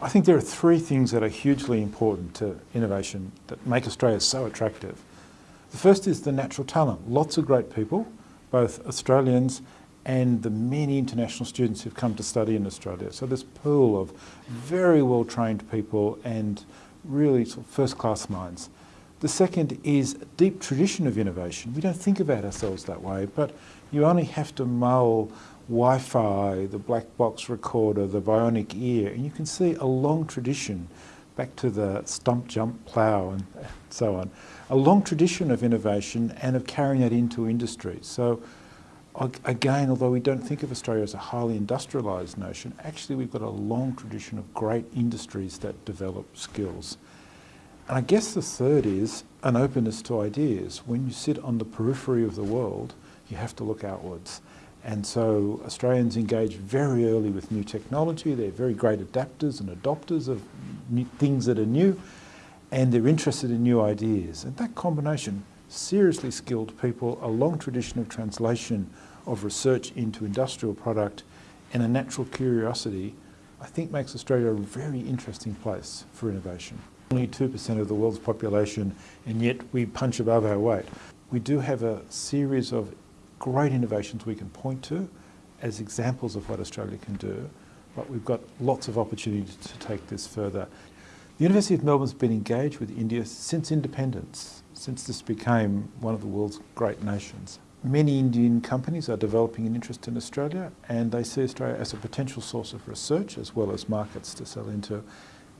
I think there are three things that are hugely important to innovation that make Australia so attractive. The first is the natural talent. Lots of great people, both Australians and the many international students who've come to study in Australia. So this pool of very well trained people and really sort of first class minds. The second is a deep tradition of innovation. We don't think about ourselves that way, but you only have to mull Wi-Fi, the black box recorder, the bionic ear, and you can see a long tradition back to the stump jump plough and so on. A long tradition of innovation and of carrying that into industry. So again, although we don't think of Australia as a highly industrialised nation, actually we've got a long tradition of great industries that develop skills. And I guess the third is an openness to ideas. When you sit on the periphery of the world, you have to look outwards. And so Australians engage very early with new technology. They're very great adapters and adopters of things that are new, and they're interested in new ideas. And that combination, seriously skilled people, a long tradition of translation of research into industrial product, and a natural curiosity, I think makes Australia a very interesting place for innovation. Only 2% of the world's population, and yet we punch above our weight. We do have a series of great innovations we can point to as examples of what Australia can do, but we've got lots of opportunity to take this further. The University of Melbourne's been engaged with India since independence, since this became one of the world's great nations. Many Indian companies are developing an interest in Australia and they see Australia as a potential source of research as well as markets to sell into.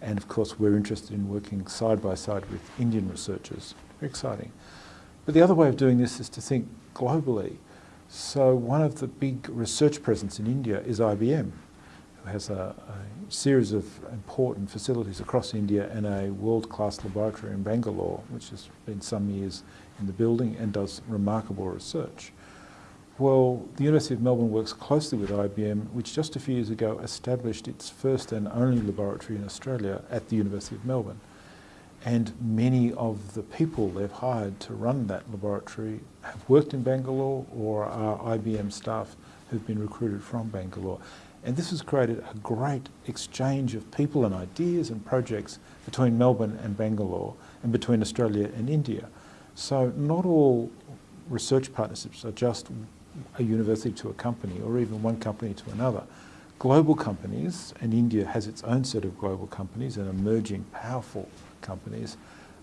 And of course we're interested in working side by side with Indian researchers. Very exciting. But the other way of doing this is to think globally. So one of the big research presence in India is IBM, who has a, a series of important facilities across India and a world-class laboratory in Bangalore, which has been some years in the building and does remarkable research. Well, the University of Melbourne works closely with IBM, which just a few years ago established its first and only laboratory in Australia at the University of Melbourne. And many of the people they've hired to run that laboratory have worked in Bangalore or are IBM staff who've been recruited from Bangalore. And this has created a great exchange of people and ideas and projects between Melbourne and Bangalore and between Australia and India. So not all research partnerships are just a university to a company or even one company to another. Global companies, and India has its own set of global companies and emerging powerful companies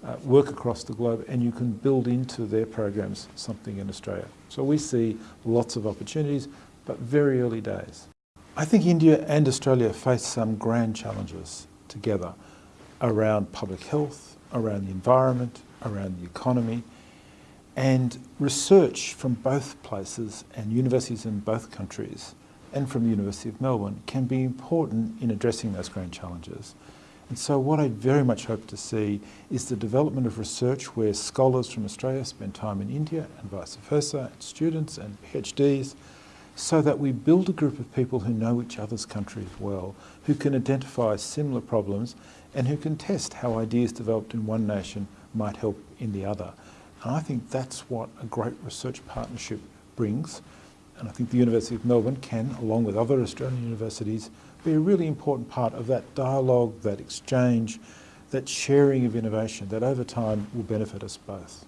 uh, work across the globe and you can build into their programs something in Australia. So we see lots of opportunities, but very early days. I think India and Australia face some grand challenges together around public health, around the environment, around the economy, and research from both places and universities in both countries and from the University of Melbourne can be important in addressing those grand challenges. And so what I very much hope to see is the development of research where scholars from Australia spend time in India and vice versa, and students and PhDs, so that we build a group of people who know each other's countries well, who can identify similar problems and who can test how ideas developed in one nation might help in the other. And I think that's what a great research partnership brings. And I think the University of Melbourne can, along with other Australian universities, be a really important part of that dialogue, that exchange, that sharing of innovation that over time will benefit us both.